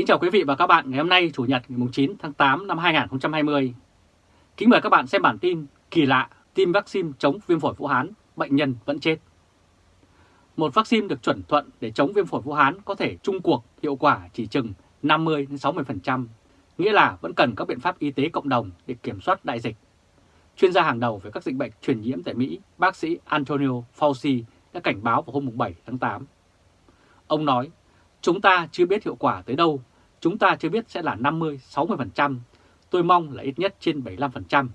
Kính chào quý vị và các bạn ngày hôm nay Chủ nhật ngày 9 tháng 8 năm 2020. Kính mời các bạn xem bản tin kỳ lạ tiêm vaccine chống viêm phổi Vũ Hán, bệnh nhân vẫn chết. Một vaccine được chuẩn thuận để chống viêm phổi Vũ Hán có thể chung cuộc hiệu quả chỉ chừng 50-60%, nghĩa là vẫn cần các biện pháp y tế cộng đồng để kiểm soát đại dịch. Chuyên gia hàng đầu về các dịch bệnh truyền nhiễm tại Mỹ, bác sĩ Antonio Fauci đã cảnh báo vào hôm 7 tháng 8. Ông nói, chúng ta chưa biết hiệu quả tới đâu, chúng ta chưa biết sẽ là 50-60%, tôi mong là ít nhất trên 75%.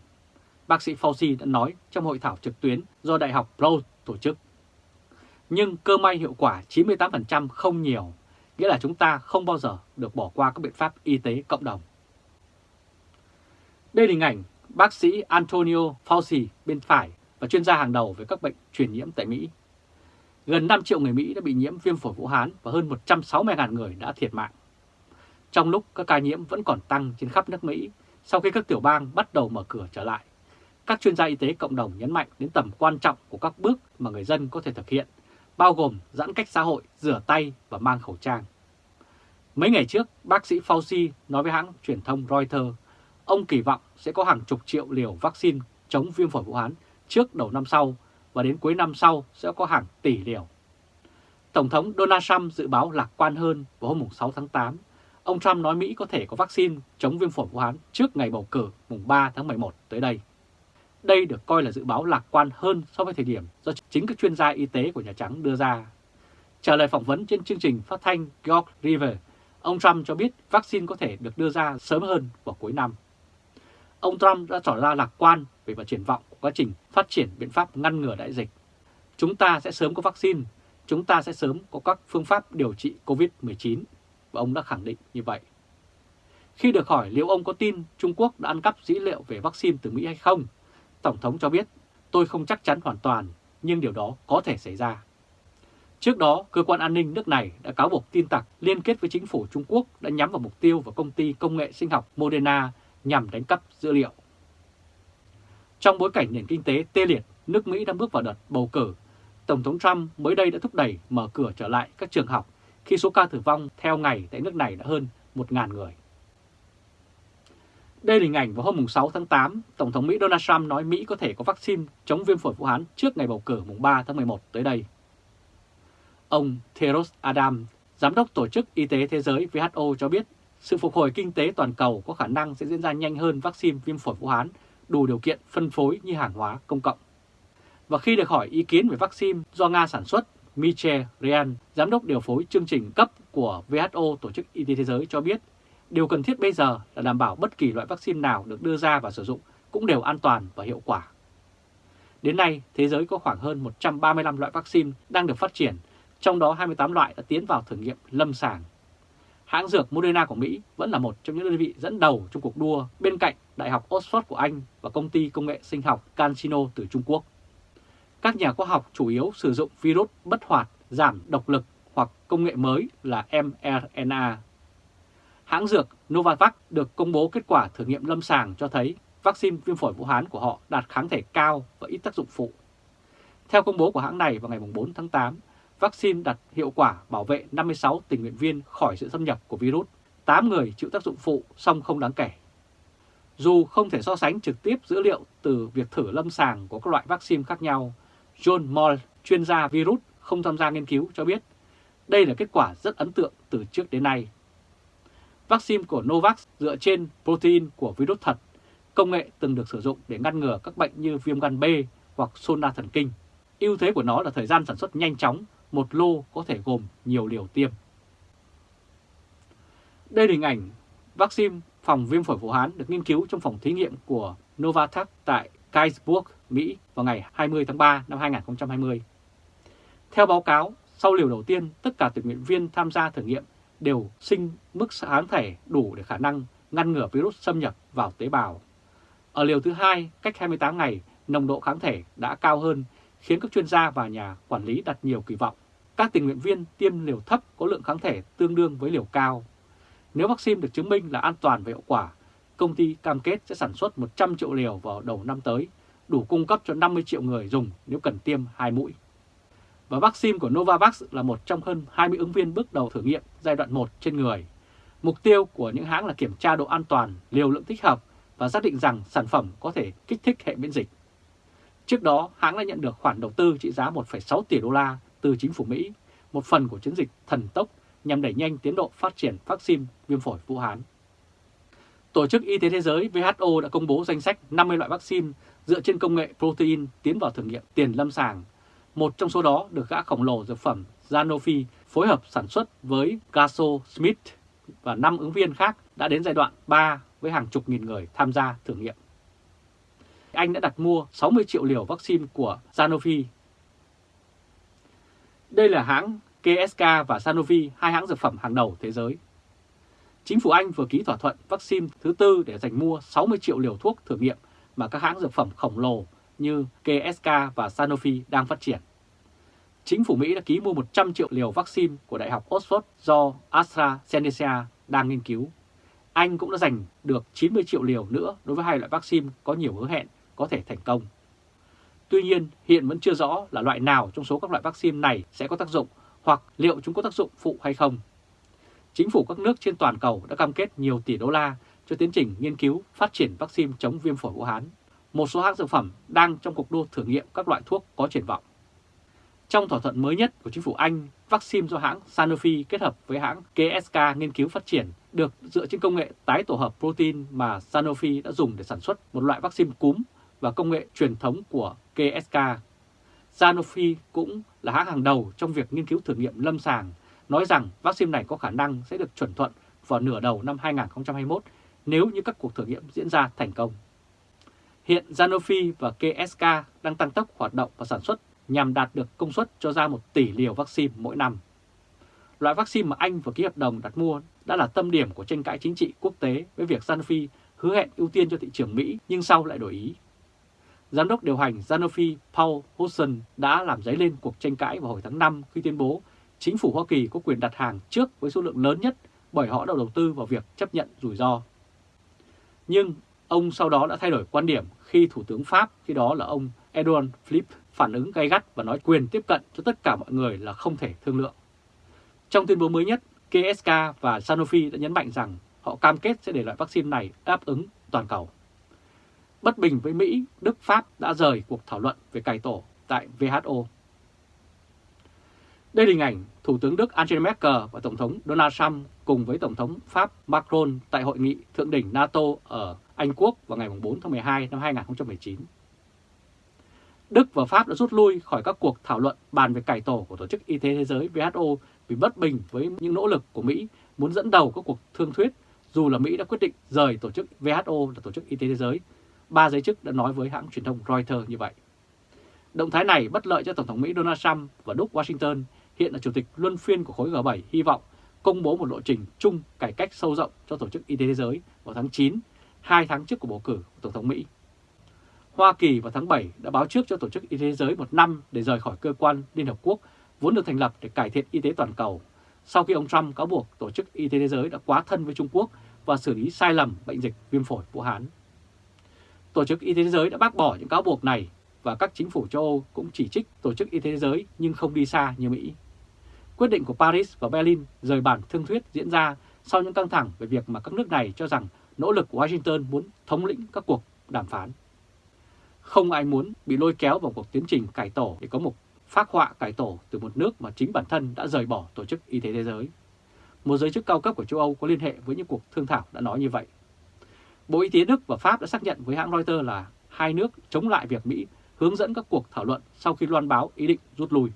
Bác sĩ Fauci đã nói trong hội thảo trực tuyến do Đại học Brown tổ chức. Nhưng cơ may hiệu quả 98% không nhiều, nghĩa là chúng ta không bao giờ được bỏ qua các biện pháp y tế cộng đồng. Đây là hình ảnh bác sĩ Antonio Fauci bên phải và chuyên gia hàng đầu về các bệnh truyền nhiễm tại Mỹ. Gần 5 triệu người Mỹ đã bị nhiễm viêm phổi Vũ Hán và hơn 160.000 người đã thiệt mạng. Trong lúc các ca nhiễm vẫn còn tăng trên khắp nước Mỹ, sau khi các tiểu bang bắt đầu mở cửa trở lại, các chuyên gia y tế cộng đồng nhấn mạnh đến tầm quan trọng của các bước mà người dân có thể thực hiện, bao gồm giãn cách xã hội, rửa tay và mang khẩu trang. Mấy ngày trước, bác sĩ Fauci nói với hãng truyền thông Reuters, ông kỳ vọng sẽ có hàng chục triệu liều vaccine chống viêm phổi Vũ Hán trước đầu năm sau và đến cuối năm sau sẽ có hàng tỷ liều. Tổng thống Donald Trump dự báo lạc quan hơn vào hôm 6 tháng 8. Ông Trump nói Mỹ có thể có vaccine chống viêm phổi Vũ Hán trước ngày bầu cử mùng 3 tháng 11 tới đây. Đây được coi là dự báo lạc quan hơn so với thời điểm do chính các chuyên gia y tế của Nhà Trắng đưa ra. Trả lời phỏng vấn trên chương trình phát thanh George River, ông Trump cho biết vaccine có thể được đưa ra sớm hơn vào cuối năm. Ông Trump đã tỏ ra lạc quan về và triển vọng của quá trình phát triển biện pháp ngăn ngừa đại dịch. Chúng ta sẽ sớm có vaccine, chúng ta sẽ sớm có các phương pháp điều trị COVID-19, và ông đã khẳng định như vậy. Khi được hỏi liệu ông có tin Trung Quốc đã ăn cắp dữ liệu về vaccine từ Mỹ hay không, Tổng thống cho biết, tôi không chắc chắn hoàn toàn, nhưng điều đó có thể xảy ra. Trước đó, cơ quan an ninh nước này đã cáo buộc tin tặc liên kết với chính phủ Trung Quốc đã nhắm vào mục tiêu vào công ty công nghệ sinh học Moderna nhằm đánh cắp dữ liệu. Trong bối cảnh nền kinh tế tê liệt, nước Mỹ đang bước vào đợt bầu cử, Tổng thống Trump mới đây đã thúc đẩy mở cửa trở lại các trường học khi số ca tử vong theo ngày tại nước này đã hơn 1.000 người. Đây là hình ảnh vào hôm 6 tháng 8, Tổng thống Mỹ Donald Trump nói Mỹ có thể có vaccine chống viêm phổi Vũ Hán trước ngày bầu cử mùng 3 tháng 11 tới đây. Ông Theros Adam, Giám đốc Tổ chức Y tế Thế giới WHO cho biết sự phục hồi kinh tế toàn cầu có khả năng sẽ diễn ra nhanh hơn vaccine viêm phổi Vũ Hán đủ điều kiện phân phối như hàng hóa công cộng. Và khi được hỏi ý kiến về vaccine do Nga sản xuất, Michel Ryan, giám đốc điều phối chương trình cấp của WHO Tổ chức Y tế Thế giới cho biết, điều cần thiết bây giờ là đảm bảo bất kỳ loại vaccine nào được đưa ra và sử dụng cũng đều an toàn và hiệu quả. Đến nay, thế giới có khoảng hơn 135 loại vaccine đang được phát triển, trong đó 28 loại đã tiến vào thử nghiệm lâm sàng. Hãng dược Moderna của Mỹ vẫn là một trong những đơn vị dẫn đầu trong cuộc đua bên cạnh Đại học Oxford của Anh và công ty công nghệ sinh học CanSino từ Trung Quốc. Các nhà khoa học chủ yếu sử dụng virus bất hoạt giảm độc lực hoặc công nghệ mới là mRNA. Hãng dược Novavax được công bố kết quả thử nghiệm lâm sàng cho thấy vaccine viêm phổi Vũ Hán của họ đạt kháng thể cao và ít tác dụng phụ. Theo công bố của hãng này vào ngày 4 tháng 8, vaccine đạt hiệu quả bảo vệ 56 tình nguyện viên khỏi sự xâm nhập của virus, 8 người chịu tác dụng phụ song không đáng kể. Dù không thể so sánh trực tiếp dữ liệu từ việc thử lâm sàng của các loại vaccine khác nhau, John Moll, chuyên gia virus không tham gia nghiên cứu cho biết đây là kết quả rất ấn tượng từ trước đến nay. Vaccine của Novavax dựa trên protein của virus thật, công nghệ từng được sử dụng để ngăn ngừa các bệnh như viêm gan B hoặc sôn đa thần kinh. ưu thế của nó là thời gian sản xuất nhanh chóng, một lô có thể gồm nhiều liều tiêm. Đây là hình ảnh vaccine phòng viêm phổi Vũ Hán được nghiên cứu trong phòng thí nghiệm của Novavax tại Kaisburg, Mỹ vào ngày 20 tháng 3 năm 2020. Theo báo cáo, sau liều đầu tiên, tất cả tình nguyện viên tham gia thử nghiệm đều sinh mức kháng thể đủ để khả năng ngăn ngừa virus xâm nhập vào tế bào. Ở liều thứ hai, cách 28 ngày, nồng độ kháng thể đã cao hơn, khiến các chuyên gia và nhà quản lý đặt nhiều kỳ vọng. Các tình nguyện viên tiêm liều thấp có lượng kháng thể tương đương với liều cao. Nếu vaccine được chứng minh là an toàn và hiệu quả, công ty cam kết sẽ sản xuất 100 triệu liều vào đầu năm tới, đủ cung cấp cho 50 triệu người dùng nếu cần tiêm hai mũi. Và vaccine của Novavax là một trong hơn 20 ứng viên bước đầu thử nghiệm giai đoạn 1 trên người. Mục tiêu của những hãng là kiểm tra độ an toàn, liều lượng thích hợp và xác định rằng sản phẩm có thể kích thích hệ miễn dịch. Trước đó, hãng đã nhận được khoản đầu tư trị giá 1,6 tỷ đô la từ chính phủ Mỹ, một phần của chiến dịch thần tốc nhằm đẩy nhanh tiến độ phát triển vaccine viêm phổi Vũ Hán. Tổ chức Y tế Thế giới WHO đã công bố danh sách 50 loại vaccine dựa trên công nghệ protein tiến vào thử nghiệm tiền lâm sàng. Một trong số đó được gã khổng lồ dược phẩm Sanofi phối hợp sản xuất với GlaxoSmith và 5 ứng viên khác đã đến giai đoạn 3 với hàng chục nghìn người tham gia thử nghiệm. Anh đã đặt mua 60 triệu liều vaccine của Sanofi. Đây là hãng GSK và Sanofi, hai hãng dược phẩm hàng đầu thế giới. Chính phủ Anh vừa ký thỏa thuận vaccine thứ tư để giành mua 60 triệu liều thuốc thử nghiệm mà các hãng dược phẩm khổng lồ như GSK và Sanofi đang phát triển. Chính phủ Mỹ đã ký mua 100 triệu liều vaccine của Đại học Oxford do AstraZeneca đang nghiên cứu. Anh cũng đã giành được 90 triệu liều nữa đối với hai loại vaccine có nhiều hứa hẹn có thể thành công. Tuy nhiên, hiện vẫn chưa rõ là loại nào trong số các loại vaccine này sẽ có tác dụng hoặc liệu chúng có tác dụng phụ hay không. Chính phủ các nước trên toàn cầu đã cam kết nhiều tỷ đô la cho tiến trình nghiên cứu phát triển vaccine chống viêm phổi Vũ Hán. Một số hãng dược phẩm đang trong cuộc đua thử nghiệm các loại thuốc có triển vọng. Trong thỏa thuận mới nhất của chính phủ Anh, vaccine do hãng Sanofi kết hợp với hãng KSK nghiên cứu phát triển được dựa trên công nghệ tái tổ hợp protein mà Sanofi đã dùng để sản xuất một loại vaccine cúm và công nghệ truyền thống của KSK. Sanofi cũng là hãng hàng đầu trong việc nghiên cứu thử nghiệm lâm sàng, nói rằng vaccine này có khả năng sẽ được chuẩn thuận vào nửa đầu năm 2021 nếu như các cuộc thử nghiệm diễn ra thành công. Hiện Sanofi và GSK đang tăng tốc hoạt động và sản xuất nhằm đạt được công suất cho ra 1 tỷ liều vaccine mỗi năm. Loại vaccine mà Anh vừa ký hợp đồng đặt mua đã là tâm điểm của tranh cãi chính trị quốc tế với việc Sanofi hứa hẹn ưu tiên cho thị trường Mỹ nhưng sau lại đổi ý. Giám đốc điều hành Sanofi Paul Hudson đã làm dấy lên cuộc tranh cãi vào hồi tháng 5 khi tuyên bố chính phủ Hoa Kỳ có quyền đặt hàng trước với số lượng lớn nhất bởi họ đã đầu tư vào việc chấp nhận rủi ro. Nhưng ông sau đó đã thay đổi quan điểm khi Thủ tướng Pháp khi đó là ông Edouard Philippe phản ứng gay gắt và nói quyền tiếp cận cho tất cả mọi người là không thể thương lượng. Trong tuyên bố mới nhất, KSK và Sanofi đã nhấn mạnh rằng họ cam kết sẽ để loại vaccine này đáp ứng toàn cầu. Bất bình với Mỹ, Đức Pháp đã rời cuộc thảo luận về cải tổ tại WHO. Đây là hình ảnh Thủ tướng Đức Angela Merkel và Tổng thống Donald Trump cùng với Tổng thống Pháp Macron tại hội nghị thượng đỉnh NATO ở Anh Quốc vào ngày 4 tháng 12 năm 2019. Đức và Pháp đã rút lui khỏi các cuộc thảo luận bàn về cải tổ của Tổ chức Y tế Thế giới WHO vì bất bình với những nỗ lực của Mỹ muốn dẫn đầu các cuộc thương thuyết, dù là Mỹ đã quyết định rời Tổ chức WHO là Tổ chức Y tế Thế giới. Ba giới chức đã nói với hãng truyền thông Reuters như vậy. Động thái này bất lợi cho Tổng thống Mỹ Donald Trump và Đức Washington hiện là Chủ tịch luân phiên của khối G7 hy vọng công bố một lộ trình chung cải cách sâu rộng cho Tổ chức Y tế Thế giới vào tháng 9, hai tháng trước của bầu cử của Tổng thống Mỹ. Hoa Kỳ vào tháng 7 đã báo trước cho Tổ chức Y tế Thế giới một năm để rời khỏi cơ quan Liên Hợp Quốc vốn được thành lập để cải thiện y tế toàn cầu, sau khi ông Trump cáo buộc Tổ chức Y tế Thế giới đã quá thân với Trung Quốc và xử lý sai lầm bệnh dịch viêm phổi Vũ Hán. Tổ chức Y tế Thế giới đã bác bỏ những cáo buộc này và các chính phủ châu Âu cũng chỉ trích Tổ chức Y tế Thế giới nhưng không đi xa như Mỹ. Quyết định của Paris và Berlin rời bản thương thuyết diễn ra sau những căng thẳng về việc mà các nước này cho rằng nỗ lực của Washington muốn thống lĩnh các cuộc đàm phán. Không ai muốn bị lôi kéo vào cuộc tiến trình cải tổ để có một phác họa cải tổ từ một nước mà chính bản thân đã rời bỏ Tổ chức Y tế Thế giới. Một giới chức cao cấp của châu Âu có liên hệ với những cuộc thương thảo đã nói như vậy. Bộ Y tế Đức và Pháp đã xác nhận với hãng Reuters là hai nước chống lại việc Mỹ hướng dẫn các cuộc thảo luận sau khi loan báo ý định rút lui.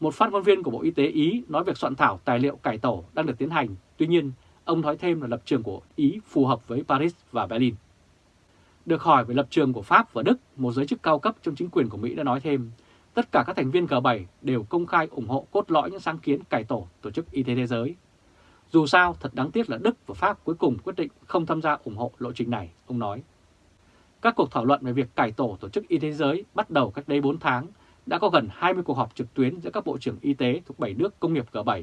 Một phát ngôn viên của Bộ Y tế Ý nói việc soạn thảo tài liệu cải tổ đang được tiến hành, tuy nhiên ông nói thêm là lập trường của Ý phù hợp với Paris và Berlin. Được hỏi về lập trường của Pháp và Đức, một giới chức cao cấp trong chính quyền của Mỹ đã nói thêm, tất cả các thành viên G7 đều công khai ủng hộ cốt lõi những sáng kiến cải tổ Tổ chức Y tế Thế giới. Dù sao, thật đáng tiếc là Đức và Pháp cuối cùng quyết định không tham gia ủng hộ lộ trình này, ông nói. Các cuộc thảo luận về việc cải tổ Tổ chức Y tế Thế giới bắt đầu cách đây 4 tháng, đã có gần 20 cuộc họp trực tuyến giữa các bộ trưởng y tế thuộc 7 nước công nghiệp G7,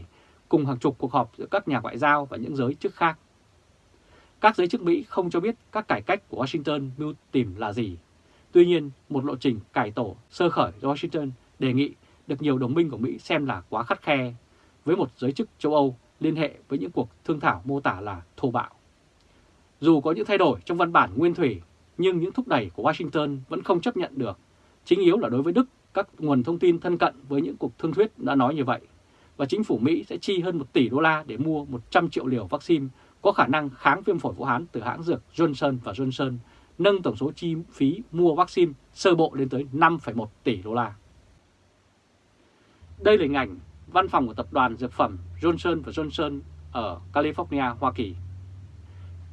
cùng hàng chục cuộc họp giữa các nhà ngoại giao và những giới chức khác. Các giới chức Mỹ không cho biết các cải cách của Washington mưu tìm là gì. Tuy nhiên, một lộ trình cải tổ sơ khởi do Washington đề nghị được nhiều đồng minh của Mỹ xem là quá khắt khe. Với một giới chức châu Âu liên hệ với những cuộc thương thảo mô tả là thô bạo. Dù có những thay đổi trong văn bản nguyên thủy, nhưng những thúc đẩy của Washington vẫn không chấp nhận được. Chính yếu là đối với Đức, các nguồn thông tin thân cận với những cuộc thương thuyết đã nói như vậy. Và chính phủ Mỹ sẽ chi hơn 1 tỷ đô la để mua 100 triệu liều vaccine có khả năng kháng viêm phổi Vũ Hán từ hãng dược Johnson và Johnson, nâng tổng số chi phí mua vaccine sơ bộ lên tới 5,1 tỷ đô la. Đây là hình ảnh văn phòng của tập đoàn dược phẩm Johnson và Johnson ở California, Hoa Kỳ.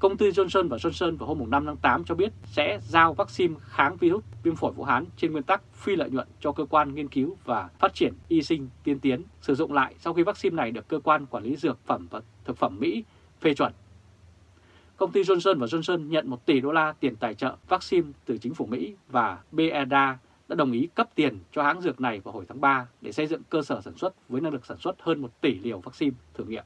Công ty Johnson và Johnson vào hôm 5 tháng 8 cho biết sẽ giao vaccine kháng virus viêm phổi Vũ Hán trên nguyên tắc phi lợi nhuận cho cơ quan nghiên cứu và phát triển y sinh tiên tiến, sử dụng lại sau khi vaccine này được cơ quan quản lý dược phẩm và thực phẩm Mỹ phê chuẩn. Công ty Johnson và Johnson nhận 1 tỷ đô la tiền tài trợ vaccine từ chính phủ Mỹ và BEDA đã đồng ý cấp tiền cho hãng dược này vào hồi tháng 3 để xây dựng cơ sở sản xuất với năng lực sản xuất hơn 1 tỷ liều vaccine thử nghiệm.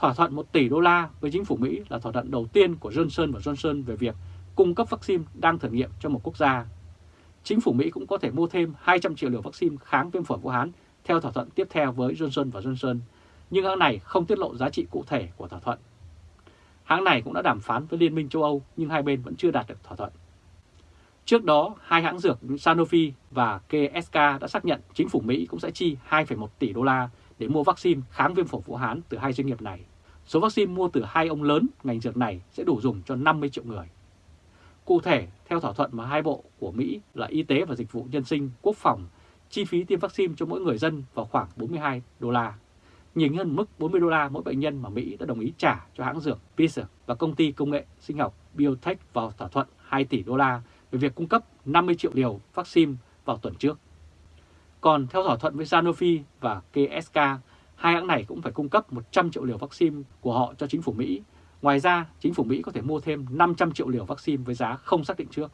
Thỏa thuận 1 tỷ đô la với chính phủ Mỹ là thỏa thuận đầu tiên của Johnson và Johnson về việc cung cấp vaccine đang thử nghiệm cho một quốc gia. Chính phủ Mỹ cũng có thể mua thêm 200 triệu liều vaccine kháng viêm phổi Vũ Hán theo thỏa thuận tiếp theo với Johnson và Johnson, nhưng hãng này không tiết lộ giá trị cụ thể của thỏa thuận. Hãng này cũng đã đàm phán với Liên minh châu Âu nhưng hai bên vẫn chưa đạt được thỏa thuận. Trước đó, hai hãng dược Sanofi và KSK đã xác nhận chính phủ Mỹ cũng sẽ chi 2,1 tỷ đô la để mua vaccine kháng viêm phổi Vũ Hán từ hai doanh nghiệp này. Số vaccine mua từ hai ông lớn ngành dược này sẽ đủ dùng cho 50 triệu người. Cụ thể, theo thỏa thuận mà hai bộ của Mỹ là Y tế và Dịch vụ Nhân sinh, Quốc phòng, chi phí tiêm vaccine cho mỗi người dân vào khoảng 42 đô la, nhiều hơn mức 40 đô la mỗi bệnh nhân mà Mỹ đã đồng ý trả cho hãng dược Pfizer và công ty công nghệ sinh học Biotech vào thỏa thuận 2 tỷ đô la về việc cung cấp 50 triệu liều vaccine vào tuần trước. Còn theo thỏa thuận với Sanofi và KSK, hai hãng này cũng phải cung cấp 100 triệu liều vaccine của họ cho chính phủ Mỹ. Ngoài ra, chính phủ Mỹ có thể mua thêm 500 triệu liều vaccine với giá không xác định trước.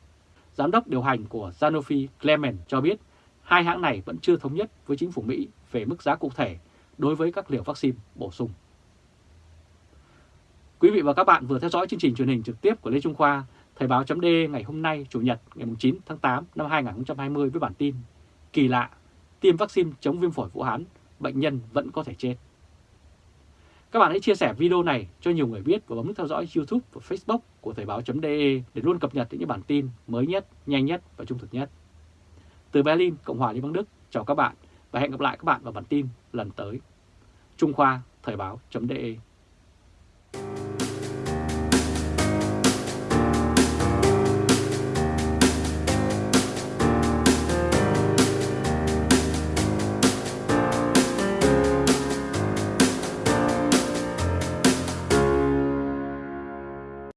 Giám đốc điều hành của Sanofi Clement cho biết hai hãng này vẫn chưa thống nhất với chính phủ Mỹ về mức giá cụ thể đối với các liều vaccine bổ sung. Quý vị và các bạn vừa theo dõi chương trình truyền hình trực tiếp của Lê Trung Khoa, Thời báo chấm ngày hôm nay Chủ nhật ngày 9 tháng 8 năm 2020 với bản tin Kỳ lạ, tiêm vaccine chống viêm phổi Vũ Hán, bệnh nhân vẫn có thể chết. Các bạn hãy chia sẻ video này cho nhiều người biết và bấm theo dõi YouTube và Facebook của Thời báo.de để luôn cập nhật những bản tin mới nhất, nhanh nhất và trung thực nhất. Từ Berlin, Cộng hòa Liên bang Đức, chào các bạn và hẹn gặp lại các bạn vào bản tin lần tới. Trung Khoa, Thời báo.de